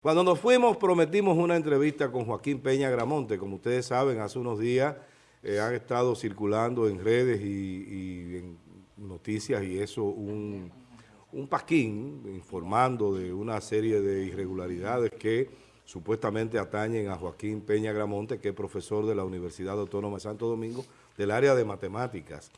Cuando nos fuimos prometimos una entrevista con Joaquín Peña Gramonte. Como ustedes saben, hace unos días eh, han estado circulando en redes y, en noticias y eso un, un pasquín informando de una serie de irregularidades que supuestamente atañen a Joaquín Peña Gramonte, que es profesor de la Universidad Autónoma de Santo Domingo, del área de matemáticas.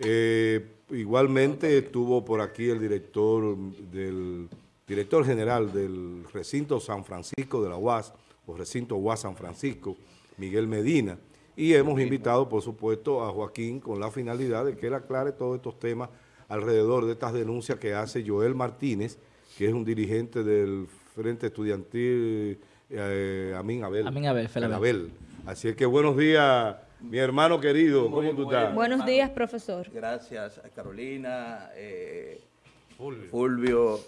Eh, igualmente estuvo por aquí el director del director general del recinto San Francisco de la UAS, o recinto UAS San Francisco, Miguel Medina, y hemos invitado, por supuesto, a Joaquín con la finalidad de que él aclare todos estos temas alrededor de estas denuncias que hace Joel Martínez, que es un dirigente del Frente Estudiantil eh, Amin Abel. Amin Abel, Abel. Así es que buenos días, mi hermano querido, ¿cómo tú estás? Buenos días, profesor. Gracias a Carolina, eh, Fulvio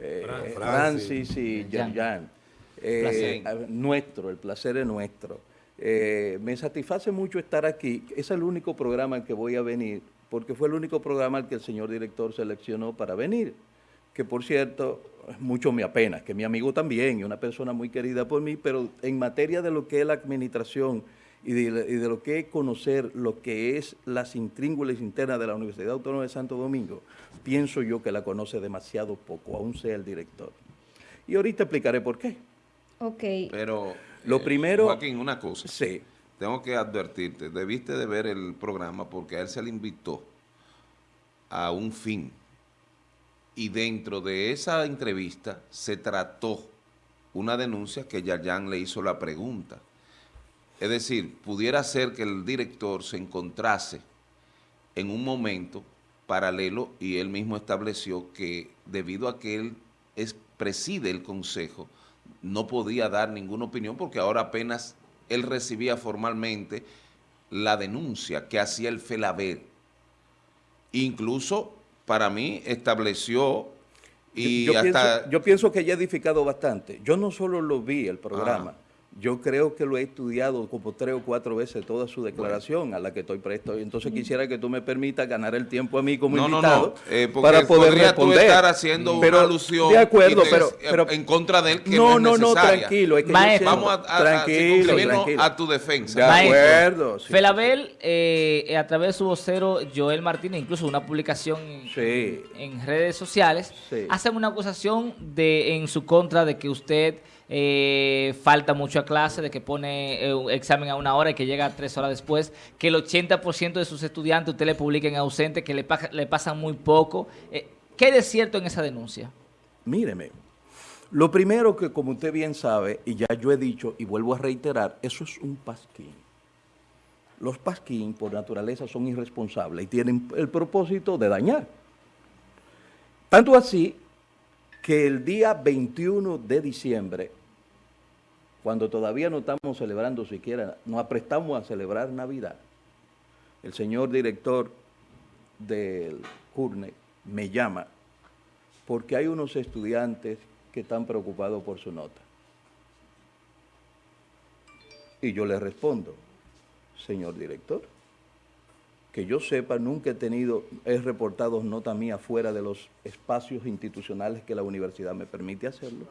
eh, Francis y Jan Jan. Eh, nuestro, el placer es nuestro. Eh, me satisface mucho estar aquí. Es el único programa en que voy a venir, porque fue el único programa al que el señor director seleccionó para venir. Que por cierto, mucho me apena, que mi amigo también, y una persona muy querida por mí, pero en materia de lo que es la administración y de, lo que es conocer lo que es las intríngulas internas de la Universidad Autónoma de Santo Domingo, pienso yo que la conoce demasiado poco, aún sea el director. Y ahorita explicaré por qué. Ok. Pero, lo eh, primero... Joaquín, una cosa. Sí. Tengo que advertirte, debiste de ver el programa porque a él se le invitó a un fin. Y dentro de esa entrevista se trató una denuncia que Yayan le hizo la pregunta. Es decir, pudiera ser que el director se encontrase en un momento paralelo y él mismo estableció que debido a que él es, preside el consejo, no podía dar ninguna opinión porque ahora apenas él recibía formalmente la denuncia que hacía el FELABER. Incluso para mí estableció y hasta... yo pienso que ya ha edificado bastante. Yo no solo lo vi el programa, yo creo que lo he estudiado como tres o cuatro veces toda su declaración a la que estoy presto. Entonces quisiera que tú me permitas ganar el tiempo a mí como invitado eh, para poder responder. estar haciendo una alusión de acuerdo, pero, pero, en contra de él que no, no, no, tranquilo. Vamos a, tranquilo, a, tu defensa. De acuerdo. Felabel, eh, a través de su vocero Joel Martínez, incluso una publicación en redes sociales, hace una acusación de en su contra de que usted eh, falta mucho a clase, de que pone eh, un examen a una hora y que llega tres horas después, que el 80% de sus estudiantes usted le publiquen ausente, que le, le pasan muy poco. Eh, ¿Qué es cierto en esa denuncia? Míreme, lo primero que como usted bien sabe, y ya yo he dicho y vuelvo a reiterar, eso es un pasquín. Los pasquín por naturaleza son irresponsables y tienen el propósito de dañar. Tanto así que el día 21 de diciembre, cuando todavía no estamos celebrando siquiera, nos aprestamos a celebrar Navidad, el señor director del CURNE me llama porque hay unos estudiantes que están preocupados por su nota. Y yo le respondo, señor director, que yo sepa, nunca he tenido, he reportado nota mía fuera de los espacios institucionales que la universidad me permite hacerlo.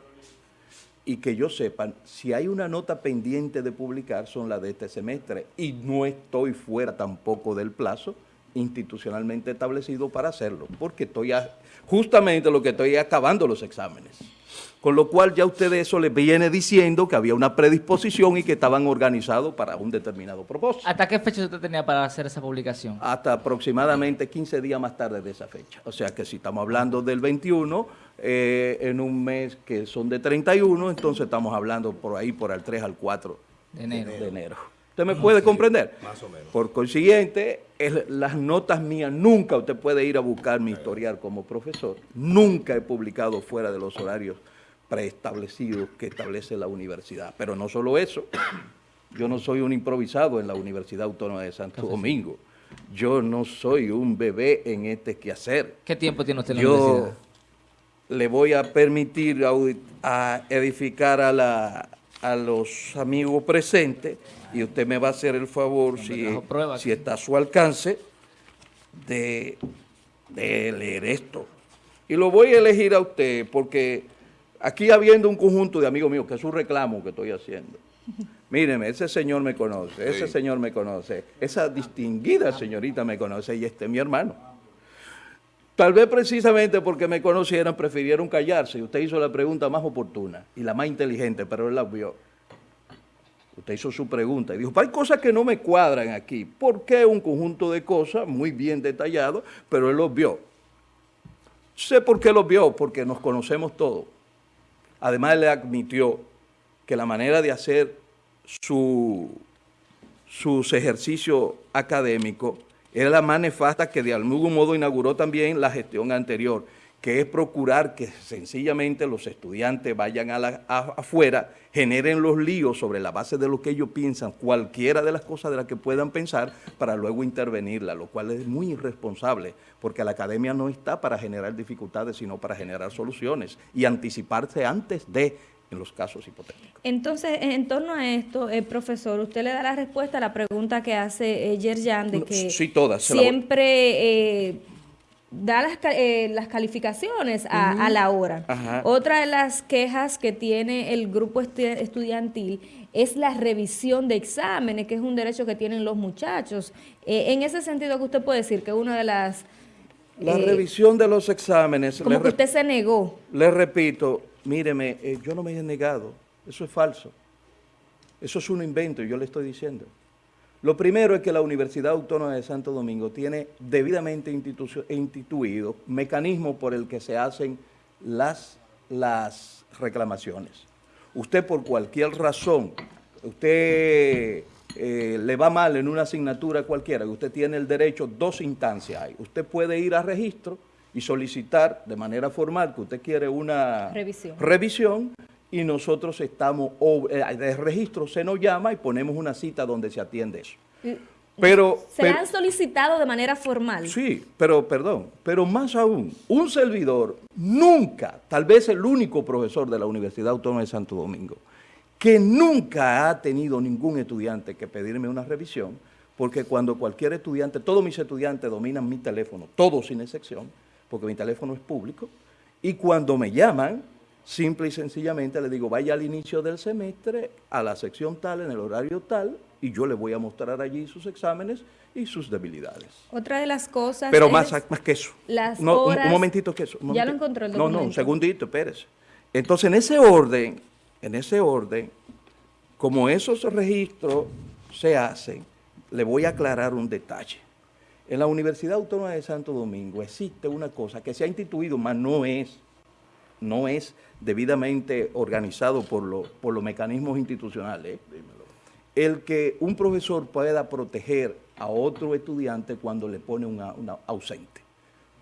Y que yo sepa, si hay una nota pendiente de publicar, son las de este semestre. Y no estoy fuera tampoco del plazo institucionalmente establecido para hacerlo, porque estoy justamente lo que estoy acabando los exámenes. Con lo cual ya ustedes eso les viene diciendo que había una predisposición y que estaban organizados para un determinado propósito. ¿Hasta qué fecha usted tenía para hacer esa publicación? Hasta aproximadamente 15 días más tarde de esa fecha. O sea que si estamos hablando del 21, eh, en un mes que son de 31, entonces estamos hablando por ahí, por el 3 al 4 de enero. ¿Usted me puede comprender? Más o menos. Por consiguiente, las notas mías, nunca usted puede ir a buscar mi historial como profesor. Nunca he publicado fuera de los horarios preestablecidos que establece la universidad. Pero no solo eso, yo no soy un improvisado en la Universidad Autónoma de Santo Domingo. Yo no soy un bebé en este quehacer. ¿Qué tiempo tiene usted en la yo universidad? le voy a permitir a, edificar a, la, a los amigos presentes y usted me va a hacer el favor, si, si está a su alcance, de, de leer esto. Y lo voy a elegir a usted porque aquí habiendo un conjunto de amigos míos, que es un reclamo que estoy haciendo. Míreme, ese señor me conoce, ese señor me conoce, esa distinguida señorita me conoce y este es mi hermano. Tal vez precisamente porque me conocieran prefirieron callarse y usted hizo la pregunta más oportuna y la más inteligente, pero él la vio. Usted hizo su pregunta y dijo, hay cosas que no me cuadran aquí. ¿Por qué un conjunto de cosas muy bien detallado, pero él los vio? Sé por qué los vio, porque nos conocemos todos. Además, le admitió que la manera de hacer su, sus ejercicios académicos era la más nefasta que de algún modo inauguró también la gestión anterior, que es procurar que sencillamente los estudiantes vayan a la, afuera, generen los líos sobre la base de lo que ellos piensan, cualquiera de las cosas de las que puedan pensar, para luego intervenirla, lo cual es muy irresponsable, porque la academia no está para generar dificultades, sino para generar soluciones y anticiparse antes de en los casos hipotéticos. Entonces, en torno a esto, eh, profesor, usted le da la respuesta a la pregunta que hace eh, Yerjan de que siempre eh, da las, eh, las calificaciones a, la hora. Otra de las quejas que tiene el grupo estudiantil es la revisión de exámenes, que es un derecho que tienen los muchachos. en ese sentido, que usted puede decir que una de las... La revisión de los exámenes... Como que usted se negó. Le repito, míreme, eh, yo no me he negado, eso es falso. Eso es un invento, yo le estoy diciendo. Lo primero es que la Universidad Autónoma de Santo Domingo tiene debidamente instituido mecanismos por el que se hacen las, las reclamaciones. Usted por cualquier razón, usted eh, le va mal en una asignatura cualquiera, usted tiene el derecho, dos instancias hay. Usted puede ir a registro, y solicitar de manera formal que usted quiere una revisión, y nosotros estamos, eh, de registro se nos llama y ponemos una cita donde se atiende eso. Pero, ¿Se han solicitado de manera formal? Sí, pero perdón, pero más aún, un servidor nunca, tal vez el único profesor de la Universidad Autónoma de Santo Domingo, que nunca ha tenido ningún estudiante que pedirme una revisión, porque cuando cualquier estudiante, todos mis estudiantes dominan mi teléfono, todos sin excepción, porque mi teléfono es público, y cuando me llaman, simple y sencillamente le digo, vaya al inicio del semestre, a la sección tal, en el horario tal, y yo le voy a mostrar allí sus exámenes y sus debilidades. Otra de las cosas Pero más, más que eso. Las no, un, momentito que eso. ya lo encontró el documento. No, no, un segundito, espérese. Entonces, en ese orden, en ese orden, como esos registros se hacen, le voy a aclarar un detalle. En la Universidad Autónoma de Santo Domingo existe una cosa que se ha instituido, mas no es, no es debidamente organizado por, por los mecanismos institucionales. El que un profesor pueda proteger a otro estudiante cuando le pone una ausente.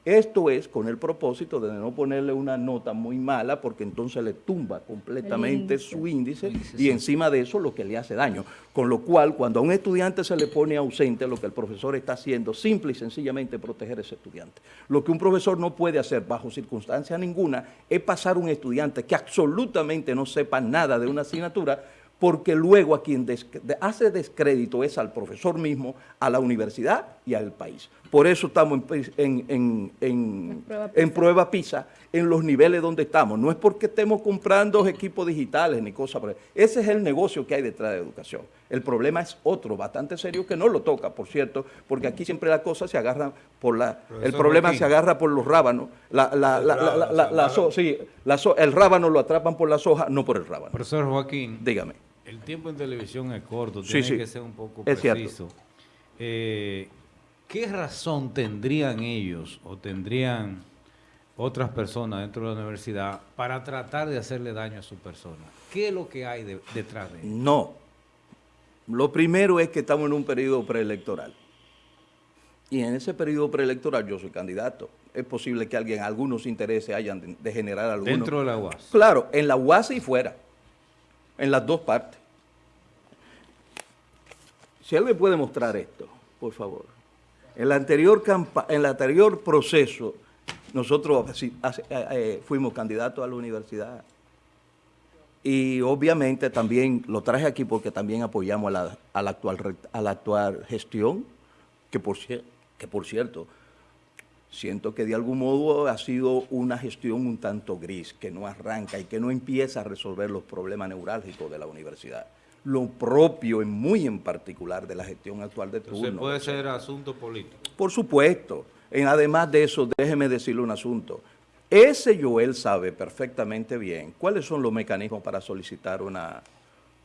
Esto es con el propósito de no ponerle una nota muy mala porque entonces le tumba completamente su índice y encima de eso lo que le hace daño. Con lo cual, cuando a un estudiante se le pone ausente, lo que el profesor está haciendo simple y sencillamente proteger a ese estudiante. Lo que un profesor no puede hacer bajo circunstancia ninguna es pasar un estudiante que absolutamente no sepa nada de una asignatura porque luego a quien hace descrédito es al profesor mismo, a la universidad y al país. Por eso estamos en, en, prueba, PISA, en los niveles donde estamos. No es porque estemos comprando equipos digitales ni cosas por Ese es el negocio que hay detrás de educación. El problema es otro, bastante serio, que no lo toca, por cierto, porque aquí siempre la cosa se agarra por la... el problema se agarra por los rábanos. La, el rábano lo atrapan por las hojas, no por el rábano. Profesor Joaquín. Dígame el tiempo en televisión es corto, tiene que ser un poco preciso. Eh, ¿Qué razón tendrían ellos o tendrían otras personas dentro de la universidad para tratar de hacerle daño a su persona? ¿Qué es lo que hay detrás de ellos? No. Lo primero es que estamos en un periodo preelectoral. Y en ese periodo preelectoral yo soy candidato. Es posible que alguien, algunos intereses hayan de, generar algunos. ¿Dentro de la UAS? Claro, en la UAS y fuera en las dos partes. Si alguien puede mostrar esto, por favor. En el anterior, en el anterior proceso, nosotros eh, eh, fuimos candidatos a la universidad. Y obviamente también lo traje aquí porque también apoyamos a la, a la actual, a la actual gestión, que por, que por cierto, siento que de algún modo ha sido una gestión un tanto gris, que no arranca y que no empieza a resolver los problemas neurálgicos de la universidad. Lo propio, y muy en particular, de la gestión actual de turno. Entonces puede ser asunto político. Por supuesto. además de eso, déjeme decirle un asunto. Ese Joel sabe perfectamente bien cuáles son los mecanismos para solicitar una,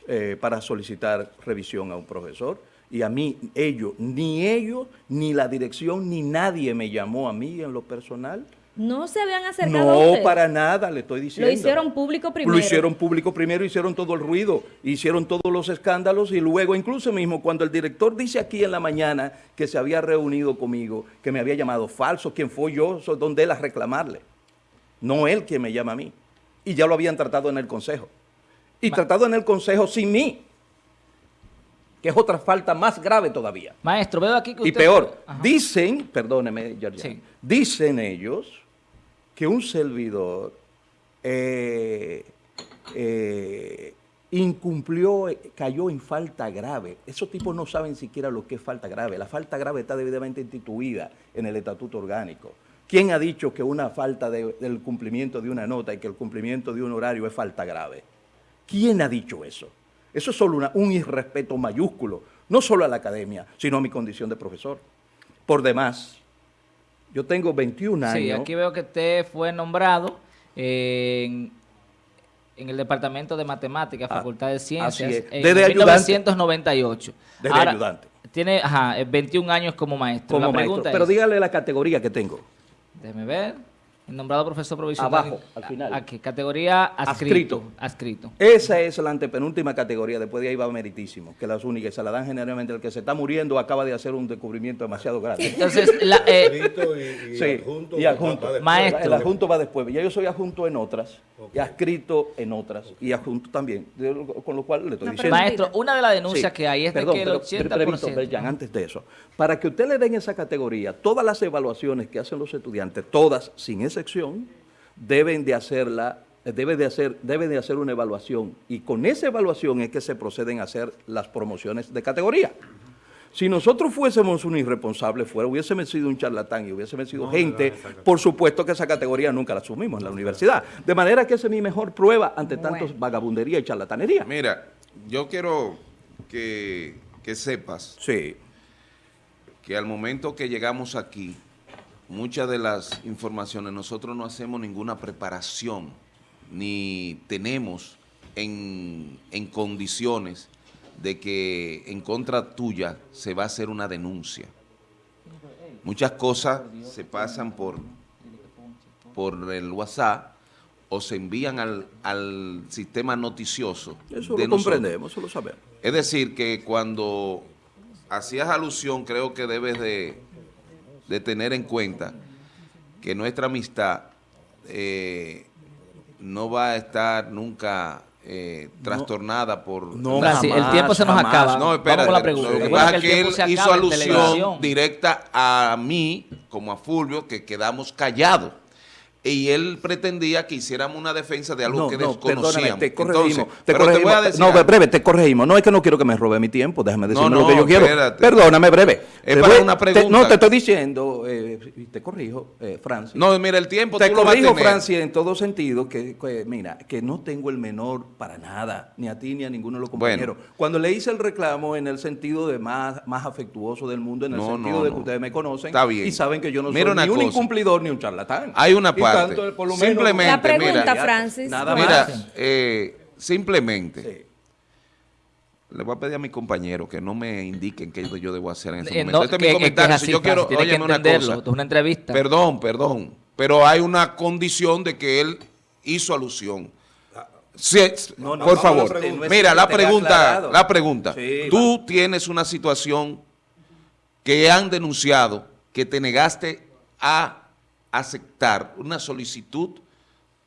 eh, para solicitar revisión a un profesor y a mí, ellos, ni ellos, ni la dirección, ni nadie me llamó a mí en lo personal. ¿No se habían acercado No, para nada, le estoy diciendo. Lo hicieron público primero. Lo hicieron público primero, hicieron todo el ruido, hicieron todos los escándalos y luego, incluso mismo, cuando el director dice aquí en la mañana que se había reunido conmigo, que me había llamado falso, ¿quién fue yo? Soy donde él a reclamarle. No él quien me llama a mí. Y ya lo habían tratado en el consejo. Y tratado en el consejo sin mí que es otra falta más grave todavía. Maestro, veo aquí que usted... Y peor, dicen, perdóneme, Georgia, dicen ellos que un servidor eh, eh, incumplió, cayó en falta grave. Esos tipos no saben siquiera lo que es falta grave. La falta grave está debidamente instituida en el estatuto orgánico. ¿Quién ha dicho que una falta del cumplimiento de una nota y que el cumplimiento de un horario es falta grave? ¿Quién ha dicho eso? Eso es solo un irrespeto mayúsculo, no solo a la academia, sino a mi condición de profesor. Por demás, yo tengo 21 años. Sí, aquí veo que usted fue nombrado en, el Departamento de Matemáticas, ah, Facultad de Ciencias, en Desde 1998. Desde ayudante. Tiene 21 años como maestro. Como maestro, pero dígale la categoría que tengo. Déjeme ver nombrado profesor provisional. Abajo, al final. Aquí, categoría adscrito, adscrito. Esa es la antepenúltima categoría, después de ahí va meritísimo, que las únicas se la dan generalmente el que se está muriendo acaba de hacer un descubrimiento demasiado grande. Entonces, la, eh, y, sí, adjunto, y adjunto. Maestro. El adjunto va después. Ya yo soy adjunto en otras, y adscrito en otras, y adjunto también, con lo cual le estoy diciendo. Maestro, una de las denuncias que hay es de que el 80%... antes de eso, para que usted le den esa categoría, todas las evaluaciones que hacen los estudiantes, todas, sin ese sección deben de hacerla debe de, hacer, debe de hacer una evaluación y con esa evaluación es que se proceden a hacer las promociones de categoría. Si nosotros fuésemos un irresponsable, fuera, hubiésemos sido un charlatán y hubiésemos sido gente, por supuesto que esa categoría nunca la asumimos en la universidad. De manera que esa es mi mejor prueba ante tantos vagabundería y charlatanería. Mira, yo quiero que, que sepas sí. que al momento que llegamos aquí, muchas de las informaciones nosotros no hacemos ninguna preparación ni tenemos en, condiciones de que en contra tuya se va a hacer una denuncia. Muchas cosas se pasan por, por el WhatsApp o se envían al, sistema noticioso. Eso lo comprendemos, eso lo sabemos. Es decir, que cuando hacías alusión, creo que debes de de tener en cuenta que nuestra amistad eh, no va a estar nunca eh, trastornada por... No, el tiempo se nos acaba. No, espera, Vamos la Lo que pasa es que él hizo alusión directa a mí, como a Fulvio, que quedamos callados y él pretendía que hiciéramos una defensa de algo que no, desconocíamos. te corregimos. te corregimos. no, breve, te corregimos. No es que no quiero que me robe mi tiempo, déjame decirme lo que yo quiero. Perdóname, breve. Es para una pregunta. no, te estoy diciendo, eh, te corrijo, eh, Francis. No, mira, el tiempo Te corrijo, Francis, en todo sentido, que, mira, que no tengo el menor para nada, ni a ti ni a ninguno de los compañeros. Cuando le hice el reclamo en el sentido de más, más afectuoso del mundo, en el sentido de que ustedes me conocen y saben que yo no soy ni un incumplidor ni un charlatán. Hay una parte simplemente, la pregunta, Francis. Nada mira, eh, simplemente, le voy a pedir a mis compañeros que no me indiquen qué yo debo hacer en ese eh, momento. este es mi comentario. si yo quiero, oye, una cosa. Es una entrevista. Perdón, perdón. Pero hay una condición de que él hizo alusión. Sí, por favor, mira, la pregunta, la pregunta. Tú tienes una situación que han denunciado que te negaste a aceptar una solicitud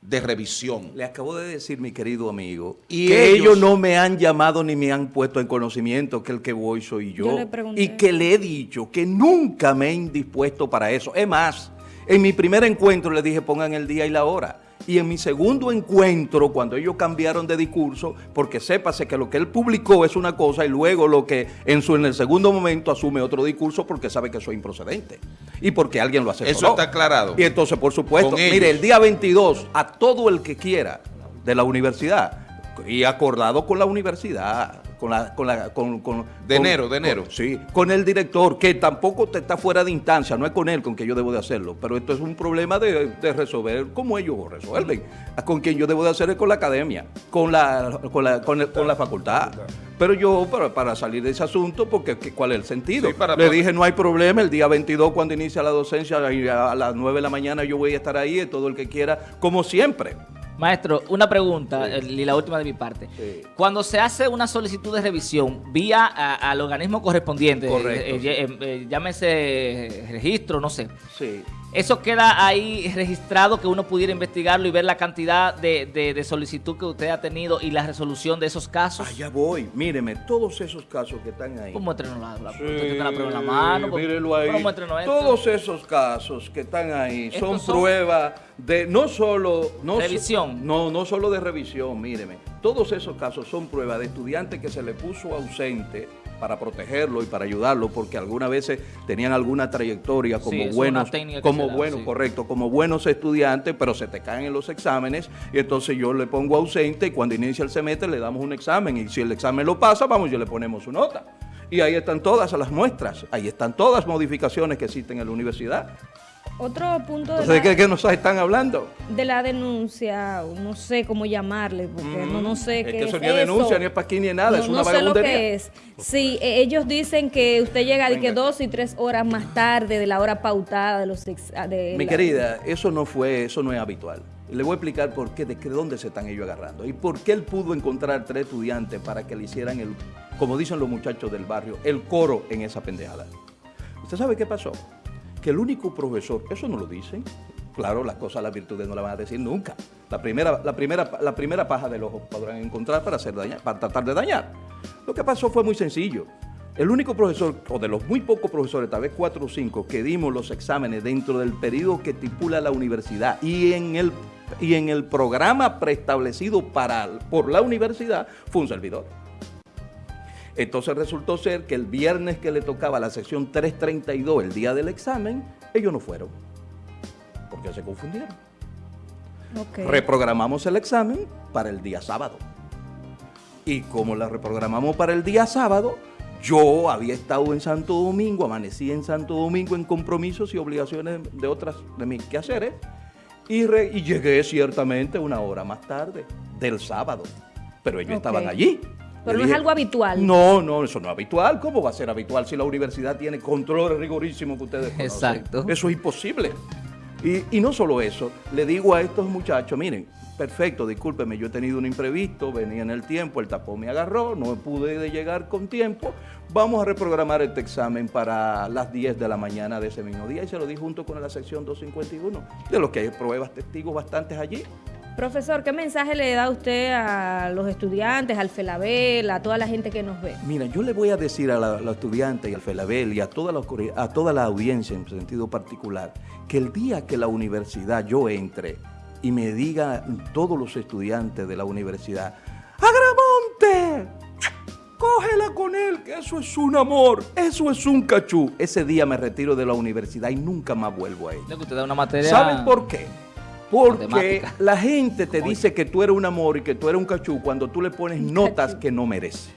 de revisión. Le acabo de decir, mi querido amigo, y que ellos, no me han llamado ni me han puesto en conocimiento que el que voy soy yo. y que le he dicho que nunca me he indispuesto para eso. Es más, en mi primer encuentro le dije pongan el día y la hora. Y en mi segundo encuentro, cuando ellos cambiaron de discurso, porque sépase que lo que él publicó es una cosa y luego lo que en, su, en el segundo momento asume otro discurso porque sabe que eso es improcedente y porque alguien lo hace. Eso está aclarado. Y entonces, por supuesto, mire, el día 22, a todo el que quiera de la universidad, y acordado con la universidad, con la, con la, con, de enero, de enero. sí, con el director, que tampoco te está fuera de instancia, no es con él con que yo debo de hacerlo, pero esto es un problema de, resolver como ellos resuelven. Con quien yo debo de hacer es con la academia, con la, con la, con, la facultad. Pero yo, para, para, salir de ese asunto, porque ¿cuál es el sentido? Le dije, no hay problema, el día 22 cuando inicia la docencia, a las 9 de la mañana yo voy a estar ahí, todo el que quiera, como siempre. Maestro, una pregunta y la última de mi parte. Cuando se hace una solicitud de revisión vía al organismo correspondiente, eh, eh, eh, llámese registro, no sé. Sí. Eso queda ahí registrado que uno pudiera investigarlo y ver la cantidad de, solicitud que usted ha tenido y la resolución de esos casos. Allá voy. Míreme, todos esos casos que están ahí. ¿Cómo muéstrenos la, la, sí, la prueba en la mano? Mírelo ahí. Todos esos casos que están ahí son, pruebas de no solo... No revisión. no, no solo de revisión, míreme. Todos esos casos son pruebas de estudiantes que se le puso ausente para protegerlo y para ayudarlo, porque algunas veces tenían alguna trayectoria como buenos, como buenos, correcto, como buenos estudiantes, pero se te caen en los exámenes y entonces yo le pongo ausente y cuando inicia el semestre le damos un examen y si el examen lo pasa, vamos, yo le ponemos su nota. Y ahí están todas las muestras, ahí están todas las modificaciones que existen en la universidad. Otro punto de, ¿De qué, nos están hablando? De la denuncia, no sé cómo llamarle, porque no, no sé es qué que eso ni es denuncia, ni es para aquí, ni nada, es una no sé lo que es. Sí, e, ellos dicen que usted llega de que dos y tres horas más tarde de la hora pautada de los... De Mi querida, eso no fue, eso no es habitual. Le voy a explicar por qué, de dónde se están ellos agarrando y por qué él pudo encontrar tres estudiantes para que le hicieran el, como dicen los muchachos del barrio, el coro en esa pendejada. ¿Usted sabe qué pasó? Que el único profesor, eso no lo dicen, claro, las cosas, las virtudes no las van a decir nunca. La primera, la primera, la primera paja del ojo podrán encontrar para, hacer para tratar de dañar. Lo que pasó fue muy sencillo. El único profesor, o de los muy pocos profesores, tal vez cuatro o cinco, que dimos los exámenes dentro del periodo que estipula la universidad y en el, y en el programa preestablecido para, por la universidad, fue un servidor. Entonces resultó ser que el viernes que le tocaba la sección 332, el día del examen, ellos no fueron, porque se confundieron. Reprogramamos el examen para el día sábado. Y como la reprogramamos para el día sábado, yo había estado en Santo Domingo, amanecí en Santo Domingo en compromisos y obligaciones de otras de mis quehaceres, y, y llegué ciertamente una hora más tarde del sábado. Pero ellos estaban allí. Pero no es algo habitual. No, no, eso no es habitual. ¿Cómo va a ser habitual si la universidad tiene controles rigorísimos que ustedes conocen? Exacto. Eso es imposible. Y, no solo eso, le digo a estos muchachos, miren, perfecto, discúlpeme, yo he tenido un imprevisto, venía en el tiempo, el tapón me agarró, no pude llegar con tiempo, vamos a reprogramar este examen para las 10 de la mañana de ese mismo día y se lo di junto con la sección 251, de lo que hay pruebas, testigos bastantes allí. Profesor, ¿qué mensaje le da usted a los estudiantes, al FELABEL, a toda la gente que nos ve? Mira, yo le voy a decir a los estudiantes y al FELABEL y a toda, la, a toda la audiencia en sentido particular que el día que la universidad yo entre y me diga todos los estudiantes de la universidad, ¡Agramonte! Cógela con él, que eso es un amor, eso es un cachú. Ese día me retiro de la universidad y nunca más vuelvo a ella. Usted da una materia... ¿Saben por qué? Porque la gente te dice que tú eres un amor y que tú eres un cachú cuando tú le pones notas que no merece.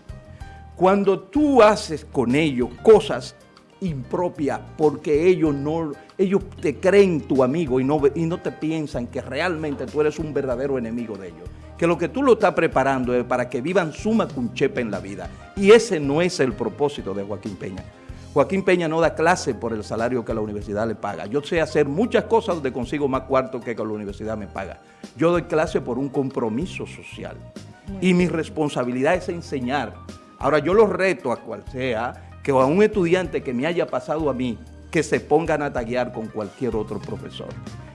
Cuando tú haces con ellos cosas impropias porque ellos no ellos te creen tu amigo y no, y no te piensan que realmente tú eres un verdadero enemigo de ellos. Que lo que tú lo estás preparando es para que vivan suma cunchepa en la vida. Y ese no es el propósito de Joaquín Peña. Joaquín Peña no da clase por el salario que la universidad le paga. Yo sé hacer muchas cosas donde consigo más cuarto que, que la universidad me paga. Yo doy clase por un compromiso social. Y mi responsabilidad es enseñar. Ahora yo lo reto a cual sea que a un estudiante que me haya pasado a mí, que se pongan a taguear con cualquier otro profesor.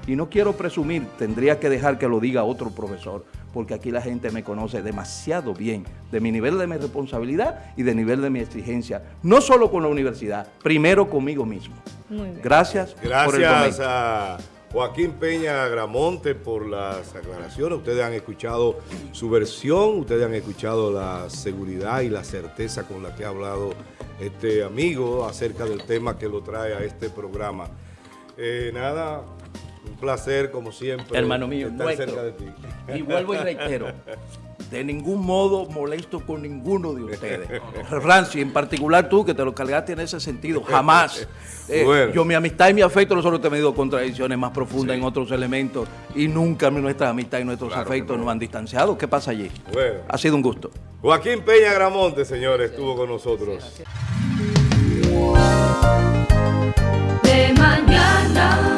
Y no quiero presumir, tendría que dejar que lo diga otro profesor, porque aquí la gente me conoce demasiado bien de mi nivel de mi responsabilidad y de nivel de mi exigencia, no solo con la universidad, primero conmigo mismo. Muy bien. Gracias. Gracias a Joaquín Peña Gramonte por las aclaraciones. Ustedes han escuchado su versión, ustedes han escuchado la seguridad y la certeza con la que ha hablado este amigo acerca del tema que lo trae a este programa. Eh, nada, un placer como siempre. Hermano mío, estar cerca de ti. Y vuelvo y reitero, de ningún modo molesto con ninguno de ustedes. Rancy, en particular tú, que te lo cargaste en ese sentido, jamás. Eh, yo, mi amistad y mi afecto, nosotros hemos tenido contradicciones más profundas en otros elementos y nunca nuestra amistad y nuestros afectos nos han distanciado. ¿Qué pasa allí? Bueno. Ha sido un gusto. Joaquín Peña Gramonte, señores, estuvo con nosotros. De mañana.